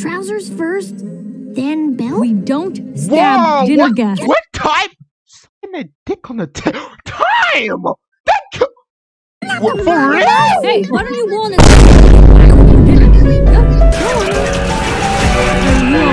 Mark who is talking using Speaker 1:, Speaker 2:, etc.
Speaker 1: Trousers first, then belt?
Speaker 2: We don't stab
Speaker 3: Whoa,
Speaker 2: dinner
Speaker 3: what,
Speaker 2: guests.
Speaker 3: what time? Sucking a dick on the t- time. That. c- What, for real?
Speaker 2: Hey, why don't you want it?